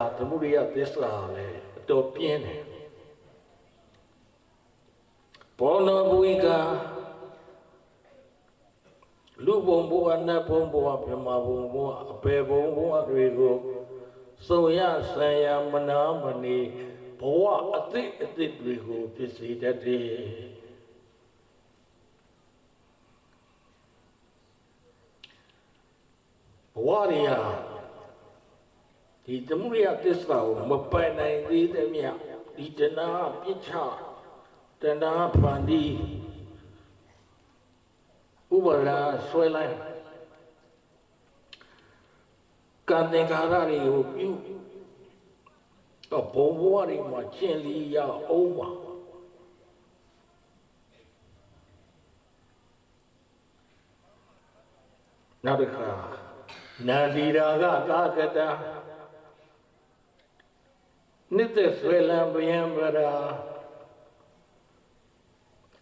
သမုဒိယသစ္စာလည်းအတော်ပြင်းတယ်ဘောနဘူိကလူဘုံဘဝနတ်ဘုံဘဝဗြဟ္မာဘုံဘဝအပေဘုံဘဝတွေကိုစုံရဆံရမနာမနေဘဝအသစ်အသစ်တွေကိုဖြစ်စေတတ်တယ်ဘဝတွေဟာ ဒီသမုဒိယသစ္စာကိုမပိုင်နိုင်သေးတဲ့မြတ်ဒီတဏှာပြစ်ချတဏှာဖန်တီးဥပါဒါဆွဲလိုက်ကံသင်္ခါရတွေကိုပြုတော့ဘုံဘဝတွေမှာကျင့်လီရအောင်ပါနောက်တစ်ခါနန္ဒီရာကကာကတ နိတ္တဆွေလံဗျံပရာ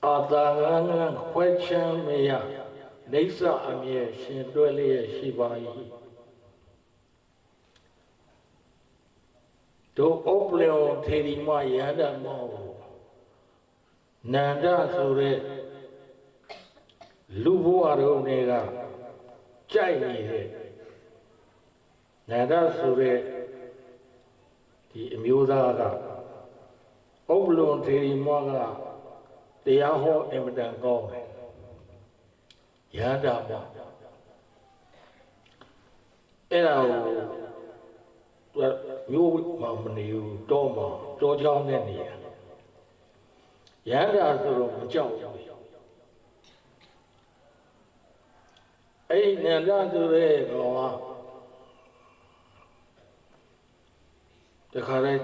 အာတာငငခွဲချမ်းမယနေဆာအမြဲရှင်တွဲလျက်ရှိပါ၏တို့ဥပလျောထေရီမယန္တမောနန္ဒဆိုတဲ့လူဘဝတော်တွေကကြိုက်နေတဲ့နန္ဒဆိုတဲ့ ဒီအမျိုးသားကဥပလွန်ထေရီမောကတရားဟောအင်မတန်ကောင်းတယ်ရဟန္တာမောအဲ့ဒါကိုသူကမျိုးမှမနေဘူးတော့မှတောချောင်းနဲ့နေရရဟန္တာဆိုတော့မကြောက်ဘူးအဲ့ဒီနန္ဒဆိုတဲ့ကောင်က တခါလဲ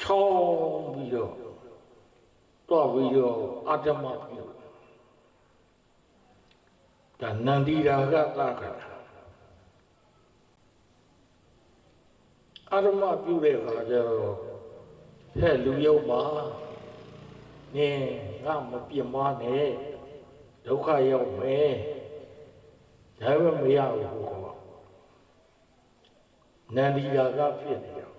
ချောင်းပြီးတော့တော့ပြီးတော့အတ္တမပြုဒါနန္ဒီရာကသာကတာအတ္တမပြုတဲ့အခါကျတော့ဟဲ့လူယုံပါနင်းငါမပြစ်မနဲ့ဒုက္ခရောက်မယ်ဒါပေမဲ့မရဘူးကောနန္ဒီရာကဖြစ်နေတယ်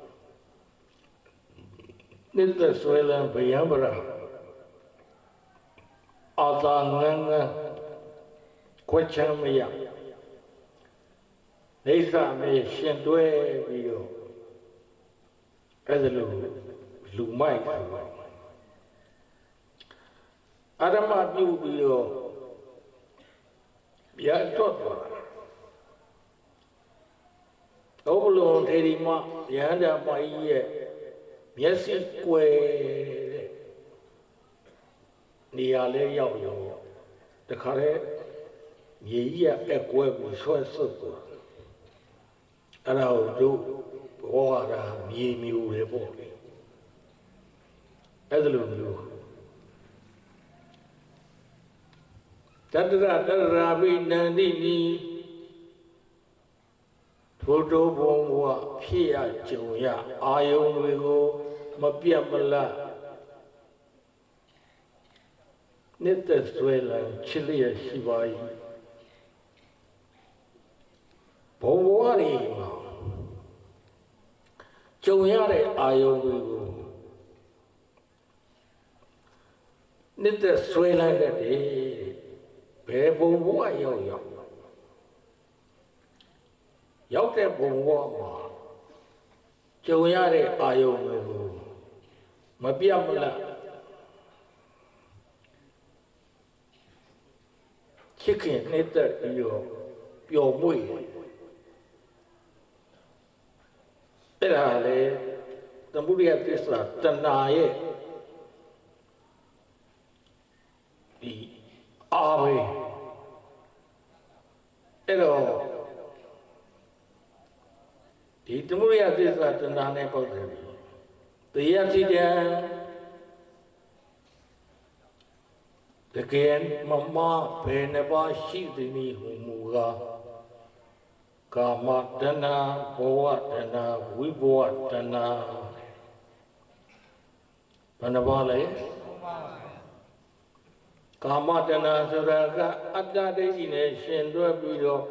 နိတ္တဆွဲလံဗယံပရာအာသာငန်းငန်းခွချမ်းမရနေသမေရှင်တွဲပြီးတော့အဲ့ဒါလိုလူမိုက်ဆိုတော့အာရမပြုပြီးတော့ပြတ်တော့သွားဥပလုံထေရီမယန္တာမကြီးရဲ့ မျက်စိကွယ်တဲ့နေရာလဲရောက်ရောတခါလဲမြေကြီးကအကွယ်ကိုဆွဲဆွတ်သွားအဲ့ဒါကိုတို့ဘောရတာမြေမျိုးတွေပေါ့လေအဲ့ဒါလိုမျိုးတတရတတရာဘိနန္တိနီထိုတိုးဘုံဘဝဖြစ်ရကြုံရအာယုံတွေကို မပြတ်မလတ်နှစ်သက်ဆွဲလန်းချစ်လျက်ရှိပါ၏ဘုံဘဝတွေမှာကြုံရတဲ့အာယုံတွေကိုနှစ်သက်ဆွဲလန်းတဲ့ဘယ်ဘုံဘဝရောက်ရောက်ရောက်တဲ့ဘုံဘဝမှာကြုံရတဲ့အာယုံတွေကို မပြတ်မလတ်ချစ်ခင်နှိမ့်သက်ပြီးတော့ပျော်မွေ့အဲ့ဒါလေသမုဒိယသစ္စာတဏှာရဲ့ဒီအာပဲအဲ့တော့ဒီသမုဒိယသစ္စာတဏှာနဲ့ပေါက်တယ် တေယတိတံတကယ်မမဘယ်နှပါရှိသည်နည်းဟူမူကားကာမတဏဘဝတဏဝိဘဝတဏဘယ်နှပါလဲကာမတဏဆိုတာကအတ္တဒိဋ္ဌိနဲ့ရှင်တွဲပြီးတော့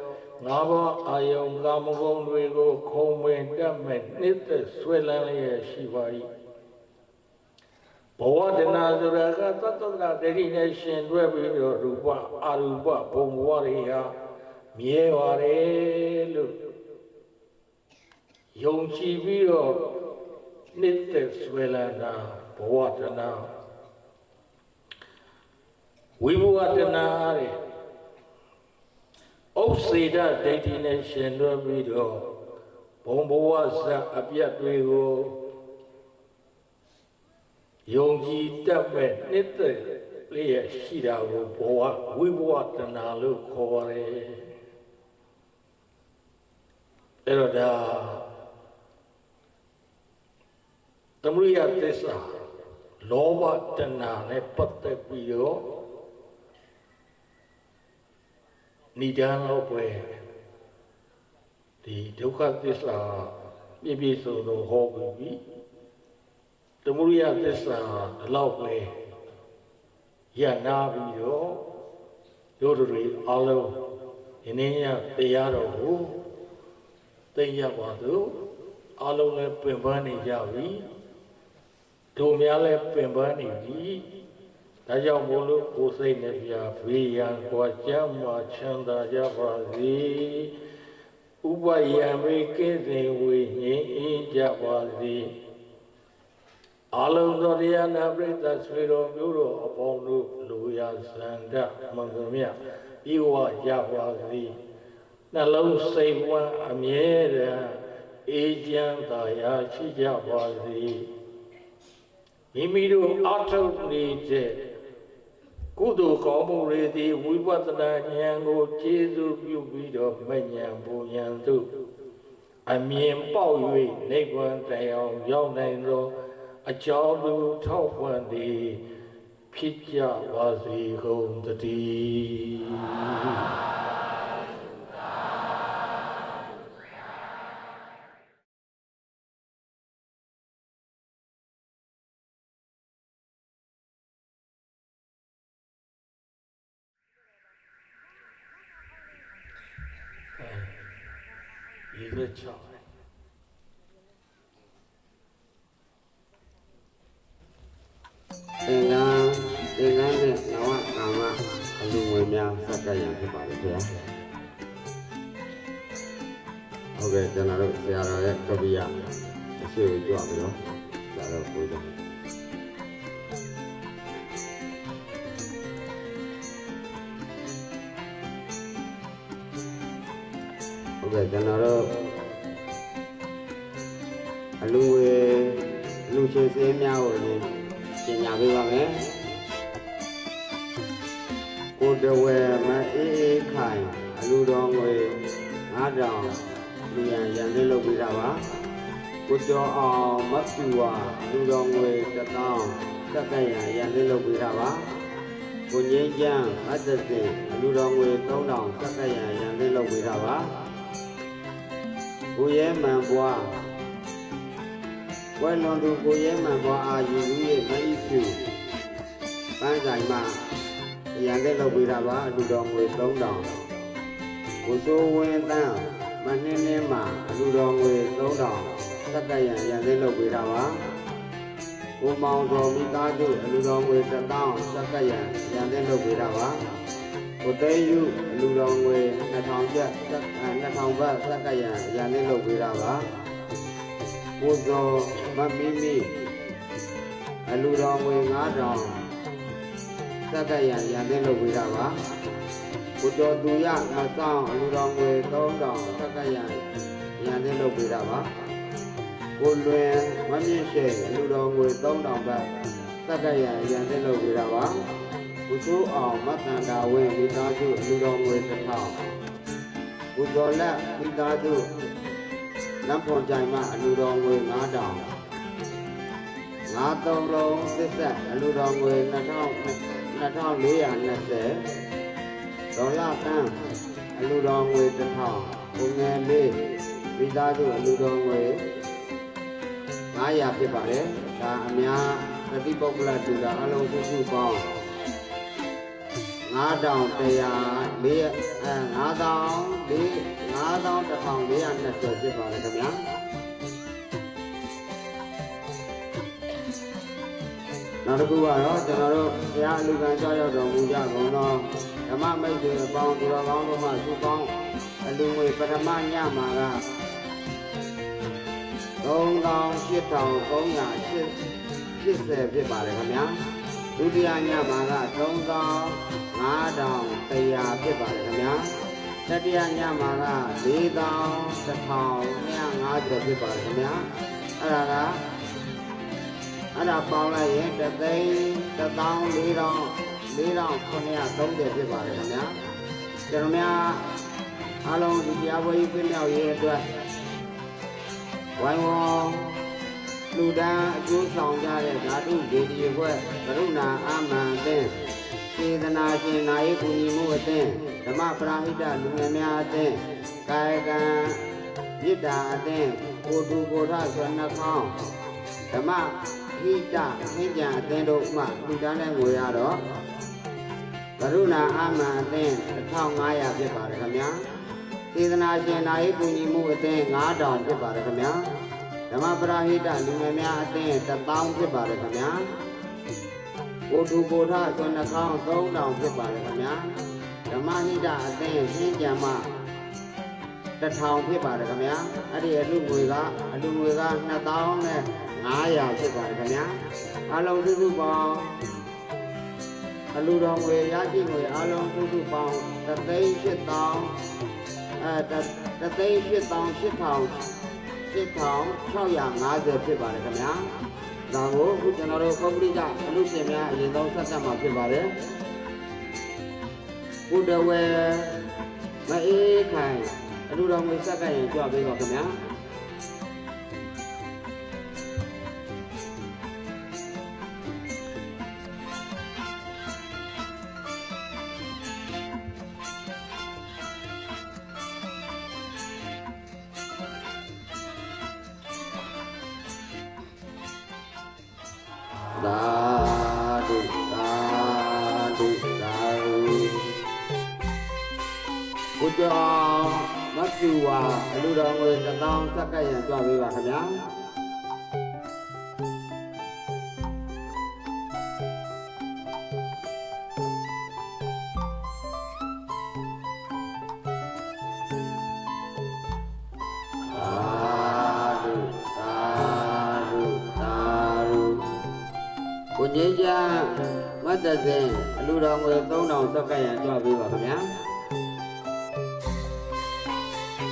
ငါးပါးအာယုံကာမဂုဏ်တွေကိုခုံမင်တက်မဲ့နှစ်သက်ဆွဲလန်းလျက်ရှိပါ၏ဘဝတဏဆိုရကသတ္တနာတတိနဲ့ရှင်တွဲပြီးတော့ရူပအရူပဘုံဘဝတွေဟာမြဲပါတယ်လို့ယုံကြည်ပြီးတော့နှစ်သက်ဆွဲလန်းတာဘဝတဏဝိဘဝတဏတဲ့ ဥစ္စေဒဒိဋ္ဌိနဲ့ရှင်တွဲပြီးတော့ဘုံဘဝဇတ်အပြတ်တွေကိုယုံကြည်တတ်မဲ့နှစ်သက်လျက်ရှိတာကိုဘဝဝိဘဝတဏလို့ခေါ်ပါတယ်အဲ့တော့ဒါသမုဒိယသစ္စာလောဘတဏနဲ့ပတ်သက်ပြီးတော့ ဏိဒန်းလို့ပဲဒီဒုက္ခသစ္စာပြည့်ပြည့်စုံစုံဟောပြီးပြီသမုဒိယသစ္စာဒီလောက်ပဲရနာပြီးတော့တို့တွေအလုံးဒီနေ့ညတရားတော်ကိုသိရပါစို့အလုံးလည်းပင်ပန်းနေကြပြီတို့များလည်းပင်ပန်းနေပြီ ဒါကြောင့်မို့လို့ကိုယ်စိတ်နဲ့ပြဘေးရန်ကွာကြမ်းမှချမ်းသာကြပါစေဥပယံမေကင်းစေဝိငြိမ်းအေးကြပါစေအလုံးသောတရားနာပရိသတ်ဆွေတော်မျိုးတော်အပေါင်းတို့လူရဇန္ဒမင်္ဂမြဤဝရပါစေနှလုံးစိတ်ဝမ်းအမြဲတမ်းအေးချမ်းသာယာရှိကြပါစေမိမိတို့အထုပ်နေတဲ့ ကုသိုလ်ကောင်းမှုတွေသည်ဝိပဿနာဉာဏ်ကိုကျေစုပြုပြီးတော့မဉဏ်ပူဉဏ်သို့အမြင်ပေါက်၍နိဗ္ဗာန်တရားရောက်နိုင်သောအကြောင်းသူထောက်ပံ့သည်ဖြစ်ကြပါစေကုန်တည်း ရေရွက်ချောင်းတယ်သင်္ကန်းသင်္ကန်းနဲ့နဝကာမအလူငွေများစက္ကရံဖြစ်ပါလေခင်ဗျာဟုတ်ကဲ့ကျွန်တော်တို့ဆရာတော်ရဲ့ကပိယအရှိကိုကြွပြီးတော့ဆရာတော်ကိုကြဟုတ်ကဲ့ကျွန်တော်တို့ အလူငွေလူချေစင်းများကိုလည်းပညာပေးပါမယ်ကိုတဝဲမအေးအေးခိုင်အလူတော်ငွေ9000လူရန်ရန်လေးလုပ်ပေးတာပါကိုကျော်အောင်မဖြူဝါလူတော်ငွေ1000စက်ကရန်ရန်လေးလုပ်ပေးတာပါကိုငင်းချမ်းမတ်သ ဝဲလွန်သူကိုရဲမှန်ပွားအာယူလူရဲ့မအီဖြူပန်းဆိုင်မှာရန်တဲ့လုပ်ပေးတာပါအလူတော်ငွေ3000ကိုစိုးဝင်းတန်းမနှင်းနှင်းမှာအလူတော်ငွေ3000သက်ကရန်ရန်တဲ့လုပ်ပေးတာပါကိုမောင်တော်မိသားစုအလူတော်ငွေ1000သက်ကရန်ရန်တဲ့လုပ်ပေးတာပါကိုသေးယူအလူတော်ငွေ2000ကျပ်2000ဘတ်သက်ကရန်ရန်တဲ့လုပ်ပေးတာပါ ကိုဇော်မမီမီအလူတော်ငွေ9000စက်ကရံရန်တဲ့လုပ်ပေးတာပါကိုကျော်သူရမဆောင်အလူတော်ငွေ3000စက်ကရံရန်တဲ့လုပ်ပေးတာပါကိုလွင်မမြင့်ရှိအလူတော်ငွေ3000ဘတ်စက်ကရံရန်တဲ့လုပ်ပေးတာပါကိုစိုးအောင်မတန်တာဝင်းမိသားစုအလူတော်ငွေ1000ကိုကျော်လက်မိသားစု နတ်ဖွန်ကြိုင်မှအလူတော်ငွေ9000ငါသုံးလုံးစစ်ဆက်အလူတော်ငွေ2000 2420ဒေါ်လာတန်းအလူတော်ငွေ1000ပုံငယ်လေးမိသားစုအလူတော်ငွေ900ဖြစ်ပါတယ်ဒါအများပฏิပုဂ္ဂလတူတာအလုံးစုစုပေါင်း 9100လေးအဲ9000 5420ဖြစ်ပါတယ်ခင်ဗျာနောက်တစ်ခုကတော့ကျွန်တော်တို့ဘုရားအလူခံကြောက်ရောက်တော်မူကြကုန်သောဓမ္မမိတ်ဆွေအပေါင်းသူတော်ကောင်းတို့မှစုပေါင်းအလူငွေပထမညမှာက3880ဖြစ်ပါတယ်ခင်ဗျာ ဒုတိယညမှာက3500ဖြစ်ပါတယ်ခင်ဗျာတတိယညမှာက4150ဖြစ်ပါတယ်ခင်ဗျာအဲ့ဒါကအဲ့ဒါပေါင်းလိုက်ရင်တသိန်းတစ်သောင်းလေးတောင်းလေးတောင်း930ဖြစ်ပါတယ်ခင်ဗျာကျွန်တော်များအားလုံးဒီတရားပွဲကြီးပြည့်မြောက်ရေးအတွက်ဝိုင်းဝန်း လူဒန်းအကျိုးဆောင်ကြတဲ့ဓာတုဒေဒီဘွဲ့ကရုဏာအာမန်အသင်းစေတနာရှင်နာယီကူညီမှုအသင်းဓမ္မပရာဟိတလူငယ်များအသင်းကာယကံမေတ္တာအသင်းကိုတူကိုထဆွမ်းနှခေါင်းဓမ္မဟိတဟင်းကြံအသင်းတို့မှလူတန်းတဲ့ငွေရတော့ကရုဏာအာမန်အသင်း1500ဖြစ်ပါတယ်ခင်ဗျာစေတနာရှင်နာယီကူညီမှုအသင်း9000ဖြစ်ပါတယ်ခင်ဗျာ ဓမ္မပရာဟိတလူငယ်များအသင်း1000ဖြစ်ပါတယ်ခင်ဗျာကိုတူကိုထဆွမ်းနှခေါင်း3000ဖြစ်ပါတယ်ခင်ဗျာဓမ္မဟိတအသင်းဟင်းကြံမှတစ်ထောင်ဖြစ်ပါတယ်ခင်ဗျာအဲ့ဒီအလူငွေကအလူငွေက2000နဲ့900ဖြစ်ပါတယ်ခင်ဗျာအလုံးစုစုပေါင်းအလူတော်ငွေရရှိငွေအလုံးစုစုပေါင်း3,8000အဲ3,8000 8,650ဖြစ်ပါတယ်ခင်ဗျာဒါကိုအခုကျွန်တော်တို့ပုဂ္ဂလိကအလူရှင်များအရင်ဆုံးဆက်ဆက်မှာဖြစ်ပါတယ်ဘုဒ္ဓဝေမအေးခိုင်အလူတော်ငွေစက္ကန့်ရင်ကြွပေးပါခင်ဗျာ စ်သောင်းစက္ကန့်ရန်ကြွပေးပါခင်ဗျာသာဓုသာဓုသာဓုကိုကြီးကျမ်းမတ်တစင်အလူတော်ငွေ3000စက္ကန့်ရန်ကြွပေးပါခင်ဗျာ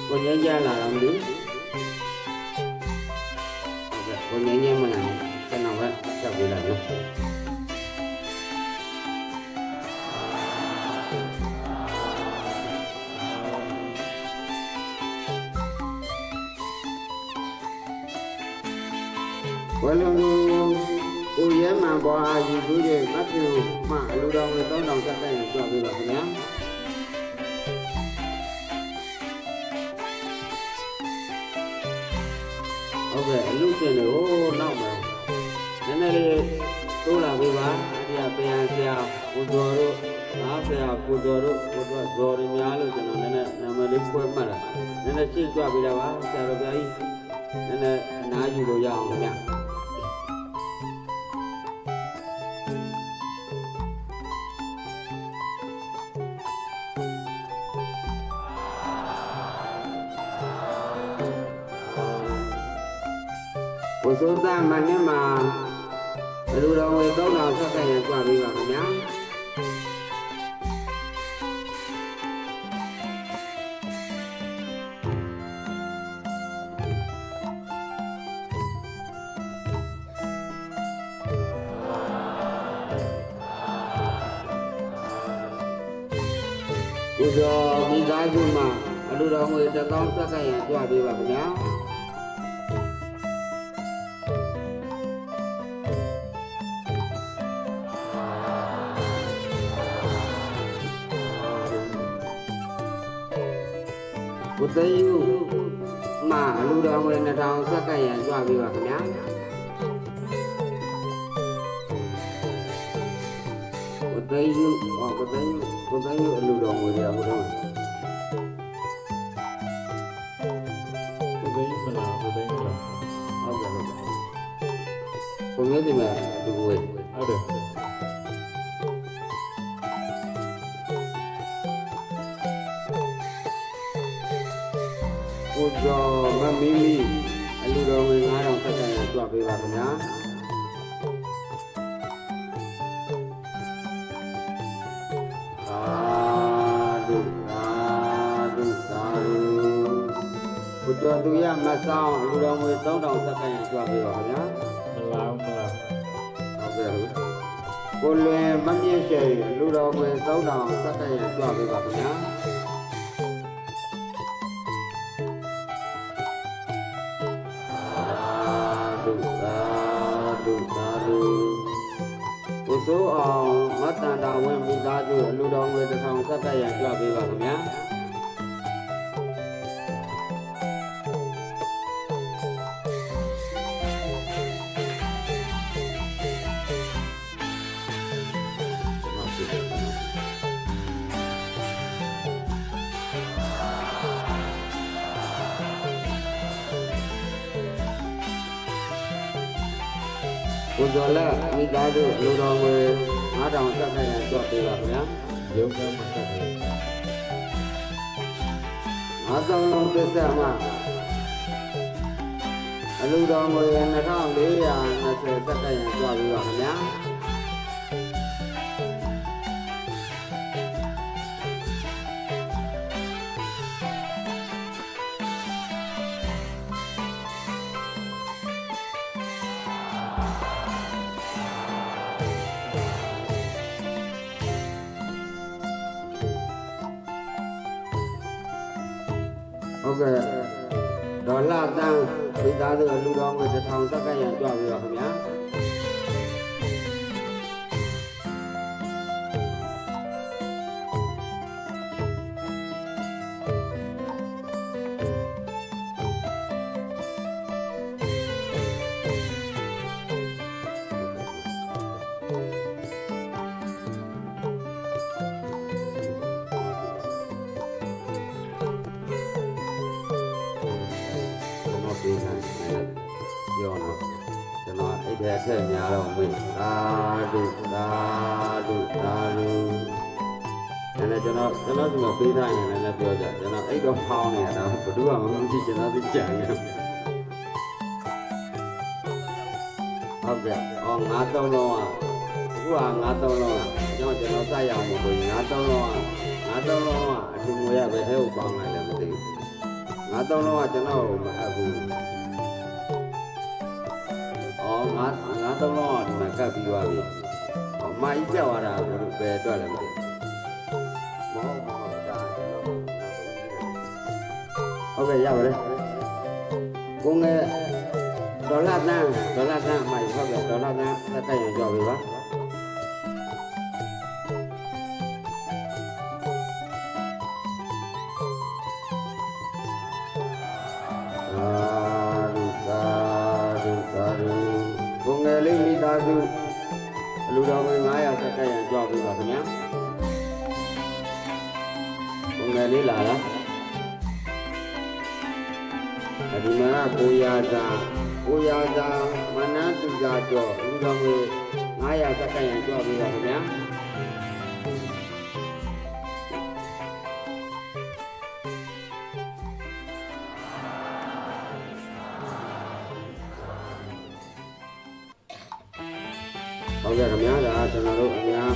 ကိုကြီးကျမ်းလာတော့မလို့ ဟုတ်ကဲ့ကိုကြီးကျမ်းမလာဘူးကျွန်တော်ပဲဆက်ပေးလိုက်နော်ဝလုံးကိုရဲမှန်ပေါ် ရှင်တွေဟိုနောက်မှာနည်းနည်းလေးတိုးလာပေးပါအဒီကပြန်ဆရာကိုကျော်တို့ငါဆရာကိုကျော်တို့ကိုတော့ဇော်ရများလို့ကျွန်တော်နည်းနည်းနာမည်လေးဖွဲ့မှတ်လာနည်းနည်းရှင်းကြပေးတာပါဆရာတော်ဘုရားကြီးနည်းနည်းအနားယူလို့ရအောင်ခင်ဗျာ ဘုစိုးသားမနဲ့မှာဘလူတော်ဝေ3000ဆက်ဆက်ရကြွပြီးပါခင်ဗျာဘုရားမိသားစုမှာဘလူတော် ဘုသိယုမအလူတော်ဝင်2000စက္ကန့်ရန်ကြွပြီးပါခင်ဗျာဘုသိယုဟောဘုသိယုဘုသိယုအလူတော်ဝင်ရဘုရား သူရမဆောင်အလူတော်ဝင်3000ဆက်ကန်ရကြွပေးပါခင်ဗျာမလားမလားဟုတ်ကဲ့ဟုတ်ကိုလွင်မမြင့်ရှိန်လူတော်ဝင်3000ဆက်ကန်ရကြွပေးပါခ သားစုလူတော်ငွေ9000ဆက်ခဲ့ရန်ကြွပေးပါခင်ဗျာရုံးကမှတက်တယ်9000လုံးသစ္စာမှာအလူတော်ငွေ2420ဆက်ခဲ့ရန်ကြွပေးပါခင်ဗျာ ကဲ့ဒေါ်လာတန်းမိသားစုအလူတော်ငွေ1000ဆက်ခဲ့ရန်ကြွပေးပါခင်ဗျာ ဖောင်းနေတာတော့ဘယ်သူမှမသိကျွန်တော်သိကြံနေဟုတ်ကဲ့အော်ငါးသုံးလုံးอ่ะအခုကငါးသုံးလုံးอ่ะကျွန်တော်ကျွန်တော်စရအောင်လို့ငါးသုံးလုံးอ่ะငါးသုံးလုံးอ่ะအထူးငွေရပဲထဲကိုပေါင်းလိုက်တယ်မသိဘူးငါးသုံးလုံးอ่ะကျွန်တော်မအပ်ဘူးအော်ငါးငါးသုံးလုံးอ่ะဒီမှာကပ်ပြီးသွားပြီအော်မာကြီးကြောက်ရတာဘယ်လိုပဲအတွက်လဲမသိဘူးမဟုတ် ဟုတ်ကဲ့ရပါတယ်ကိုငယ်ဒေါ်လာတန်းဒေါ်လာတန်းအမိုက်ဟုတ်ကဲ့ဒေါ်လာတန်းသက်တိုက်ရင်ကြောက်ပြီပါ ဒီမှာကိုရာသာကိုရာသာမနန်းသူသာကျော်လူတော်ဝင်900သက်တိုက်ရင်ကြောက်ပြီပါခင်ဗျာဟုတ်ကဲ့ခင်ဗျာဒါကျွန်တော်တို့အများ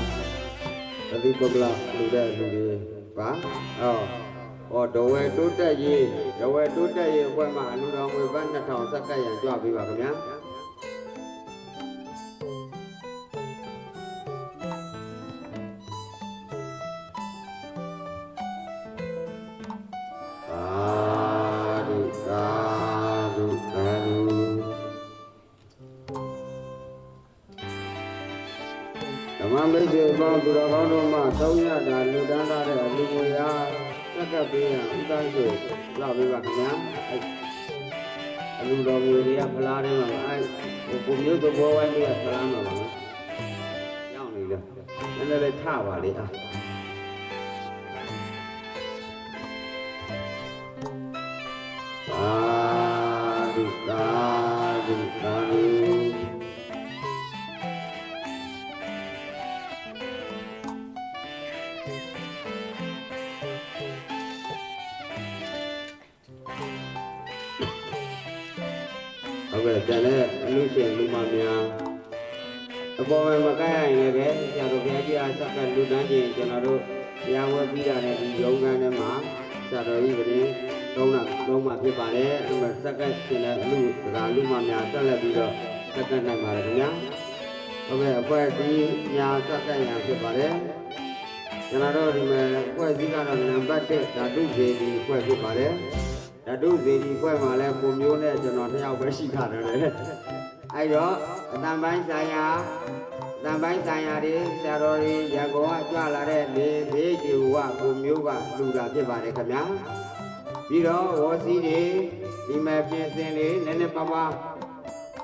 သတိပုဂ္ဂလလူတဲ့လူတွေပါအော် ဟောဒဝဲတိုးတက်ရေးဒဝဲတိုးတက်ရေးအဖွဲ့မှာအလူတော်ငွေဘတ်2000စက္ကန့်ရန်ကြွပေးပါခင်ဗျာအာဒုသာဒုသာဒုဓမ္မမိတ်ဆွေပေါင်းသူတော်ကောင်းတို့မှ300တာလူတန်းထားတဲ့အလူငွေအားသ က်ကပ်ပေးရန်ဥပန်းဆိုလောက်ပေးပါခင်ဗျာအဲ့အလူတော်ငွေတွေကဖလားထဲမှာပါအဲ့ဟိုပုံမျိုးသဘောဝိုင်းလေးကဖလားမှာပါနော်ရောက်နေတယ်နည်းနည်းလေးထပါလေအားသာ ကဲ့တန်တဲ့အလူရှင်လူမများအပေါ်မှာမကရရင်လည်းပဲဆရာတော်ဘုရားကြီးအားဆက်ကလူတန်းချင်းကျွန်တော်တို့တရားဝဲပြီးတာနဲ့ဒီရုံးခန်းထဲမှာဆရာတော်ကြီးကလေးသုံးတာသုံးမှဖြစ်ပါတယ်အဲ့မှာဆက်ကရှင်တဲ့အလူဒကာလူမများဆက်လက်ပြီးတော့ဆက်ကနိုင်ပါတယ်ခင်ဗျာဟုတ်ကဲ့အဖွဲ့ဒီညာဆက်ကရံဖြစ်ပါတယ်ကျွန်တော်တို့ဒီမှာအဖွဲ့စည်းကတော့နံပါတ်1ဓာတုဇေဒီအဖွဲ့ဖြစ်ပါတယ် ဓာတုဇေဒီအဖွဲ့မှာလည်းပုံမျိုးနဲ့ကျွန်တော်နှစ်ယောက်ပဲရှိတာတယ်လေအဲ့တော့အတန်ပိုင်းဆိုင်ရာအတန်ပိုင်းဆိုင်ရာတွေဆရာတော်တွေရကောကကြွလာတဲ့လေဘေးကြီးကပုံမျိုးကလူတာဖြစ်ပါတယ်ခင်ဗျာပြီးတော့ဝေါ်စီတွေဒီမဲ့ပြင်စင်လေးနည်းနည်းပါးပါး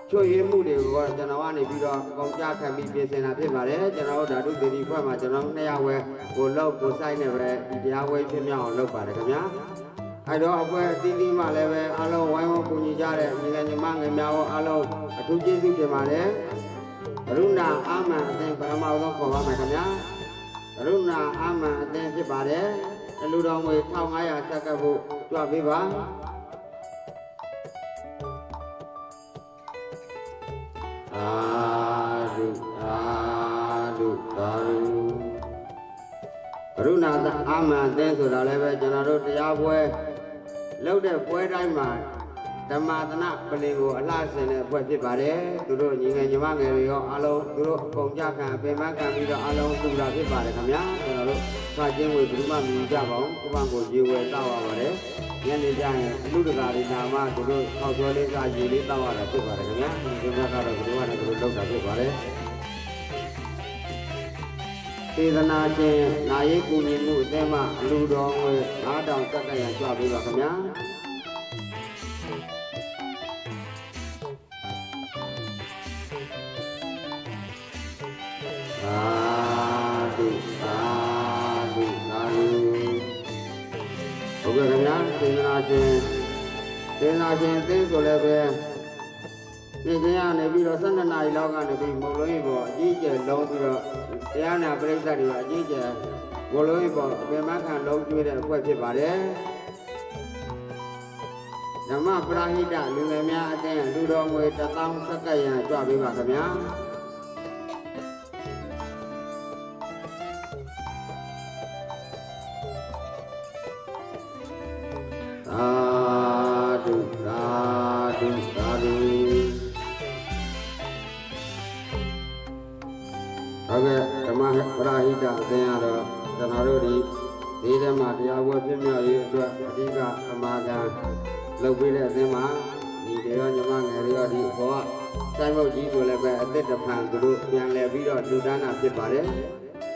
ချွေရမှုတွေကိုကျွန်တော်ကနေပြီးတော့ကောင်းကြခံပြီးပြင်ဆင်တာဖြစ်ပါတယ်ကျွန်တော်တို့ဓာတုသေဒီဖွဲ့မှာကျွန်တော်နှစ်ယောက်ပဲကိုလောက်ကိုဆိုင်နေပဲဒီတရားဝဲဖြစ်မြောက်အောင်လုပ်ပါတယ်ခင်ဗျာ အဲတော့အဖွဲ့အသီးသီးမှလည်းပဲအားလုံးဝိုင်းဝန်းကူညီကြတဲ့ညီငယ်ညီမငယ်များရောအားလုံးအထူးကျေးဇူးတင်ပါတယ်ကရုဏာအာမန်အသင်ပရမအောင်ခေါ်ပါမယ်ခင်ဗျာကရုဏာအာမန်အသင်ဖြစ်ပါတယ်အလူတော်ငွေ1500ဆက်ကပ်ဖို့ကြွပေးပါအာဓုအာ ရုဏာသအာမန်အသင်းဆိုတာလည်းပဲကျွန်တော်တို့တရားပွဲလုပ်တဲ့ပွဲတိုင်းမှာဓမ္မသနပလင်ကိုအလှဆင်တဲ့ပွဲဖြစ်ပါတယ်သူတို့ညီငယ်ညီမငယ်တွေရောအားလုံးသူတို့အကုန်ကြခံပင်မခံပြီးတော့အားလုံးကူတာဖြစ်ပါတယ်ခင်ဗျာကျွန်တော်တို့စာချင်းဝေဘုမမြည်ကြပါအောင်ကိုမကိုရေဝဲတောက်ရပါတယ်ညနေကျရင်အလူတကာတွေနာမသူတို့ထောက်သွဲလေးစာရေလေးတောက်ရတာဖြစ်ပါတယ်ခင်ဗျာဒီဘက်ကတော့ဘုရားနဲ့သူတို့လောက်တာဖြစ်ပါတယ် သေဒနာချင်းနာယိကူညီမှုအသင်းမှအလူတော်ငွေ9000စက္ကန့်ရကြွပေးပါခင်ဗျာသာဓုသာဓုသာဓုဟုတ်ကဲ့ခင်ဗျာသေဒနာချင်းသေဒနာချင်းအသင်းဆိုလည်းပဲဒီကျင်းရနေပြီးတော့12နာရီလောက်ကနေပြီးမုံလုံးကြီးပေါ်အကြီးကျယ်လုံးပြီးတော့ တရားနာပရိသတ်တွေကအကြီးကျယ်မုံလုံးကြီးပေါ်အပင်မခံလုံးကျွေးတဲ့အဖွဲ့ဖြစ်ပါတယ်ဓမ္မပရာဟိတလူငယ်များအသင်းလူတော်ငွေ1000စက္ကန့်ရကြွပေးပါခင်ဗျာသာဓုသာဓုသာဓု ပရာဟိတအသင်းရတော့ကျွန်တော်တို့ဒီဒီထဲမှာတရားဝဲပြည့်မြောက်ရေးအတွက်အဓိကအမှားကလုပ်ပေးတဲ့အသင်းမှာဒီတွေရောညီမငယ်တွေရောဒီဘောကစိုင်းမုတ်ကြီးဆိုလည်းပဲအသက်တဖန်သူတို့ပြန်လဲပြီးတော့လူဒန်းတာဖြစ်ပါတယ်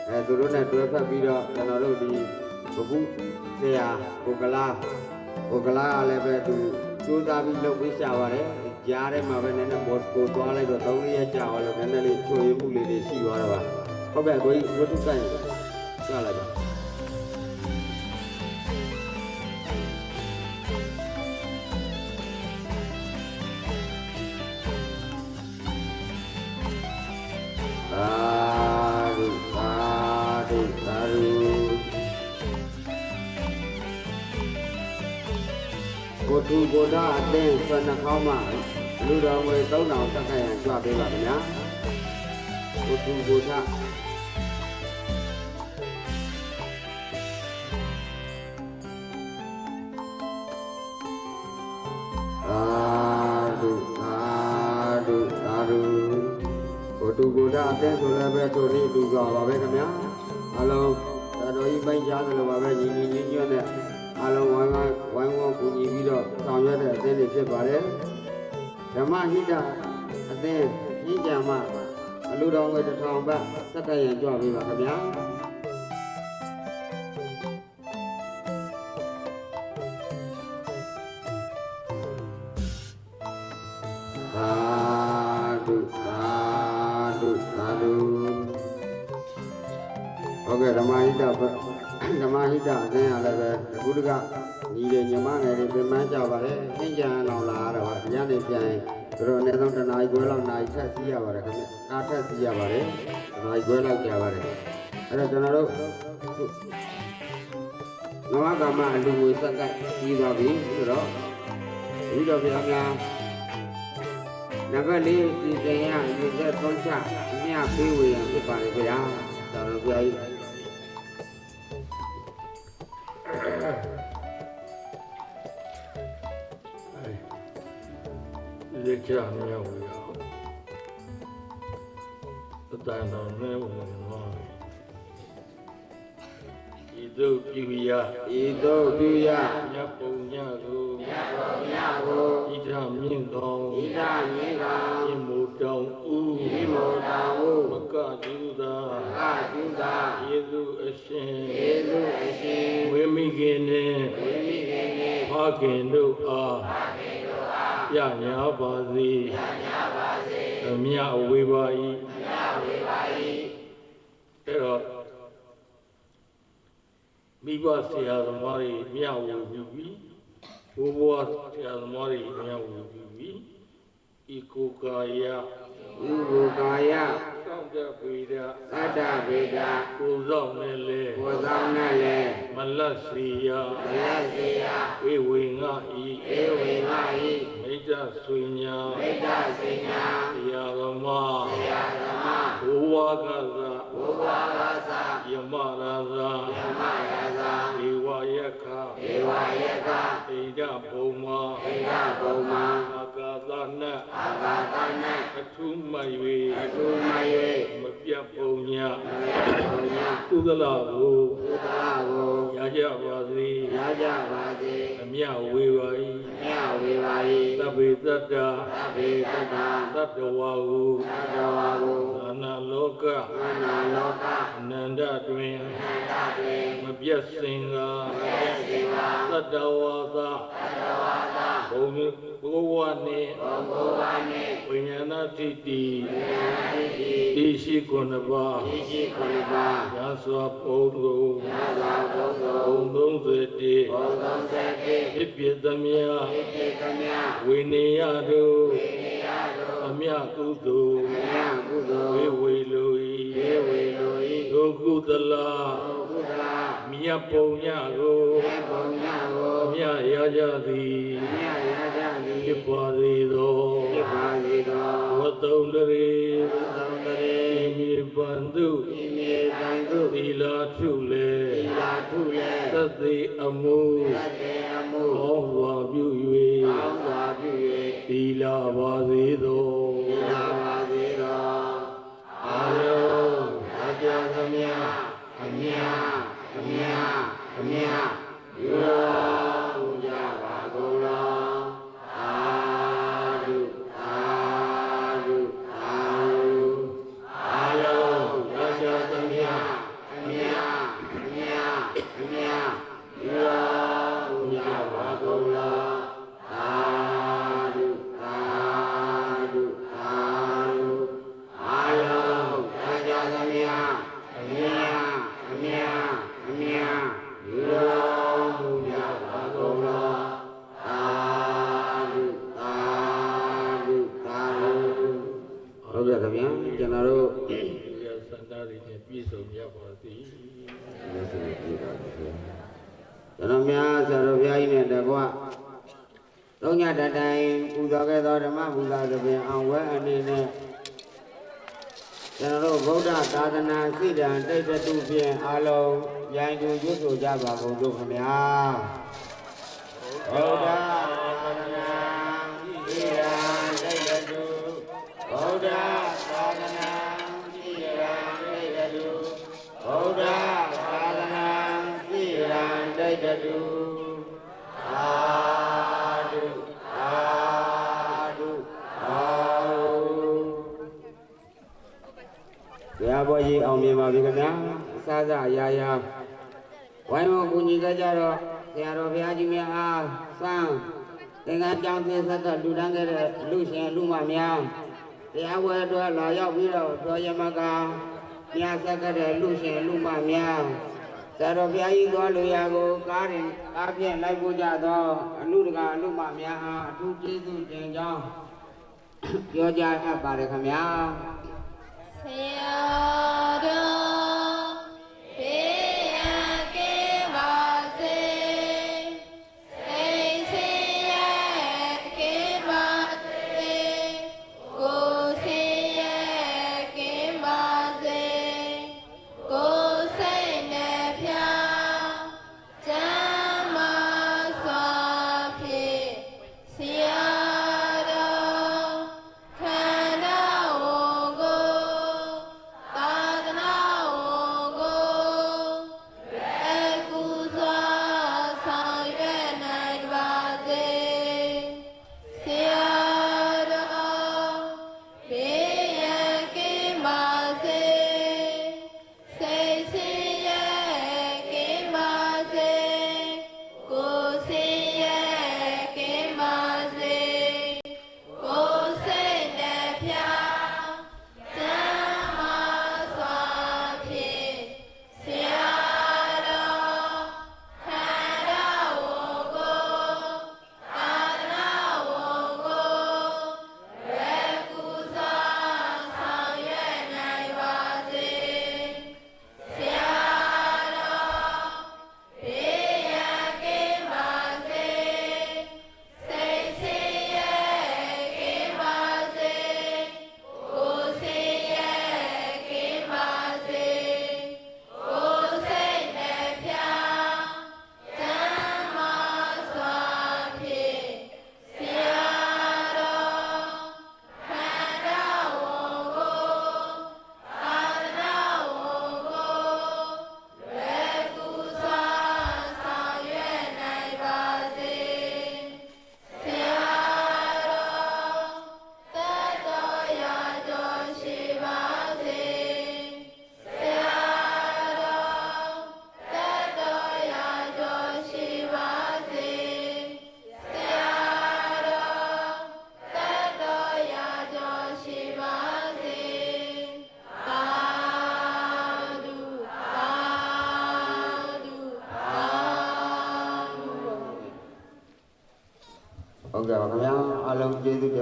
အဲသူတို့နဲ့တွဲဖက်ပြီးတော့ကျွန်တော်တို့ဒီဘုဘူးဆရာကိုကလာကိုကလာကလည်းပဲသူစူးစမ်းပြီးလုပ်ပေးရှာပါတယ်ကြားထဲမှာပဲနည်းနည်းဘော့ကိုသွားလိုက်တော့သုံးရက်ကြာသွားလို့နည်းနည်းလေးချွေမှုလေးတွေရှိသွားတော့ပါ ဟုတ်ကဲ့ကိုကြီးဝတ္ထုကန်ကြားလိုက်ပါသာဓုသာဓုသာဓုကိုထုကိုဓာအသင်းဆွမ်းနှာခေါင်းမှာလူတော်ငွေ3000တက်ခိုင် င်းဆိုလည်းပဲသူရင်းတူကြပါပဲခင်ဗျာအလုံးသာတော်ကြီးပိုင်းကြားတယ်လို့ပါပဲညီညီညွတ်ညွတ်နဲ့အလုံးဝိုင်းဝိုင်းဝိုင်းဝန်းကူညီပြီးတော့ဆောင်ရွက်တဲ့အသင်းတွေဖြစ်ပါတယ်ဓမ္မဟိတအသင်းညဉ့်ကြံမှအလူတော်ငွေတစ်ထောင်ဘတ်စက်တရံကြွပေးပါခင်ဗျာ တကညီတွေညီမငယ်တွေပြင်ပန်းကြပါလေသင်္ကြန်အောင်လာရတော့ပါညနေပြန်သူတို့အနည်းဆုံးတစ်နာရီခွဲလောက်နာရီထက်စီးရပါတယ်ခင်ဗျကားထက်စီးရပါတယ်တစ်နာရီခွဲလောက်ကြာပါတယ်အဲ့တော့ကျွန်တော်တို့နဝကမအလူငွေစက်ကပ်ပြီးသွားပြီဆိုတော့ဒီတော့ဘုရားများနံပါတ်၄ဒီကင်ရရေသက်သုံးချအမြပေးဝေရန်ဖြစ်ပါလေခင်ဗျာသာတော်ဘုရားကြီး က်ချမြောက်ရအောင်သတ္တန်တော်နဲ့ဝင်သွားဤသို့ပြုရဤသို့ပြုရမြတ်ပုံညကိုမြတ်တော်မြတ်ကိုဣဒမြင့်တော်ဣဒမြင့်တော်ဣမူတောင်ဥဤမောတာဟုမကတုသာအာတုသာယေသူအရှင်ဧလုအရှင်ဝိမိခင်နှင့်ဝိမိကေနေဖခင်တို့အား ပြညာပါစေအမြဝေပါ၏အဲ့တော့မိဘဆရာသမားတွေမြဝေပြုပြီးဘိုးဘွားဆရာသမားတွေမြဝေပြုပြီးဤကိုယ်ကာယဥပုကာယစောင့်တပေဒသတ္တဗေဒကိုယ်ဆောင်နဲ့လေကိုယ်ဆောင်နဲ့လည်းမလတ်စီယမလတ်စေယဝေဝေငါဤဧဝေငါဤ မိတ္တဆွေညာမိတ္တစေညာဆရာသမားဆရာဓမ္မဘုဝါကသဘုရားရာဇာယမရာဇာဓမ္မရာ ဣဒဘုံမာဣဒဗုံမံအာကာသနတ်အာဂါတနံအထုမ၍သုမယေမပြတ်ပုံညဘုညာကုသလကိုသုတလာကိုရကြပါစေရကြပါစေအမြဝေပါ၏မြဝေပါ၏သဗ္ဗေတ္တသဗ္ဗေတ္တာသတ္တဝါဟုသတ္တဝါကိုအနာလောကမနာလောကအနန္တတွင်နန္တတွင်မပြတ်စင်ကမရစေပါသတ္တဝါသသတ္တဝါ သာဘုံဘုဝနှင့်ဘုံဘုရားနှင့်ဝိညာဏတိတိဉာဏ်တိတိတိရှိခုနှစ်ပါးဤရှိခုနှစ်ပါးရသောပုံကိုသာသာဘုံသောဘုံသုံးစေတေဘုံသောစက်တိဖြစ်ပြသမျှဣတိကမြဝိနေယတို့ဝိနိယတို့အမြကုသိုလ်မြတ်ကုသိုလ်ဝေဝေလိုေ၏ဝေလိုဤဒုကုသလဘုကုသလာမြတ်ပုံညကိုမေဘုံညာကိုအမြရကြသည်မြတ်ရကြသည်ဖြစ် ပါစေသောဖြစ်ပါစေသောဝတ္တုံတရေဘုသောတရေဣမိပန္တုဤမြေတန်သူသီလာထုလေသီလာထုလေသတ္တိအမှုသတ္တေအမှုကောင်းစွာပြုကောင်းစွာပြု၍သီလာပါစေသော၍ လုံးရိုင်းတူရွတ်ဆိုကြပါကုန်တို့ခင်ဗျာဗုဒ္ဓသာသနာစိတံတိတ်တတုဗုဒ္ဓသာသနာစိတံတိတ်တတုဗုဒ္ဓသာသနာစိတံတိတ်တတုအာဓုအာဓုအာဓုဘုရားဘောကြီးအောင်မြင်ပါပြီခင်ဗျာအစားစားအရာရာ ဝိုင်းဝန်းကူညီကြကြတော့ဆရာတော်ဘုရားကြီးများအားစံသင်္ကန်းကြောင်းသေးဆက်သက်လူတန်းခဲ့တဲ့လူရှင်လူမများတရားဝဲအတွက်လာရောက်ပြီးတော့တော်ရမကမြတ်ဆက်ခဲ့တဲ့လူရှင်လူမများဆရာတော်ဘုရားကြီးသွားလူရာကိုကားရင်ကားဖြင့်လိုက်ပို့ကြသောအလူတကာအလူမများအားအထူးကျေးဇူးတင်ကြောင်းပြောကြားအပ်ပါတယ်ခင်ဗျာဆရာတော်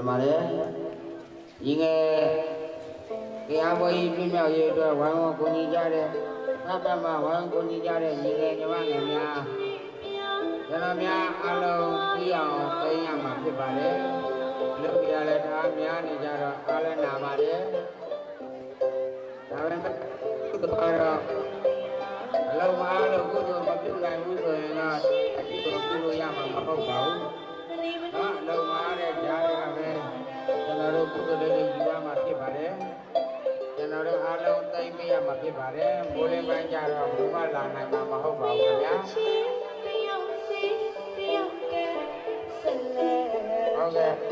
တင်ပါတယ်ညီငယ်တရားပွဲကြီးပြည့်မြောက်ရေးအတွက်ဝိုင်းဝန်းကူညီကြတဲ့ဖတ်ပတ်မှာဝိုင်းဝန်းကူညီကြတဲ့ညီငယ်ညီမငယ်များကျွန်တော်များအလုံးပြီးအောင်သိရမှာဖြစ်ပါတယ်လူပြရလဲဒါများနေကြတော့အားလည်းနာပါတယ်ဒါပေမဲ့ကတော့အလုံးမအားလို့ကုသိုလ်မပြုနိုင်ဘူးဆိုရင်တော့အတိတ်ကိုပြုလို့ရမှာမဟုတ်ပါဘူး နော်လုံမာတဲ့ကြားတွေကပဲကျွန်တော်တို့ကုသိုလ်လေးတွေယူရမှာဖြစ်ပါတယ်ကျွန်တော်တို့အားလုံးသိမ့်ပေးရမှာဖြစ်ပါတယ်မိုးလင်းပိုင်းကျတော့ဘုမလာနိုင်မှာမဟုတ်ပါဘူးခင်ဗျာဟုတ်ကဲ့